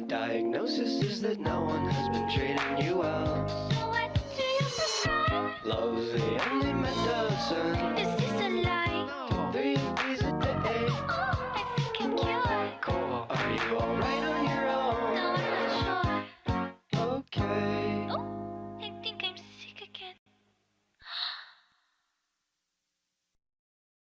My diagnosis is that no one has been treating you well. So What do you prescribe? Love's the only medicine. Is this a lie? No. Three of these a day. Oh, I think I'm cured. Cool. Are you alright on your own? No, I'm not sure. Okay.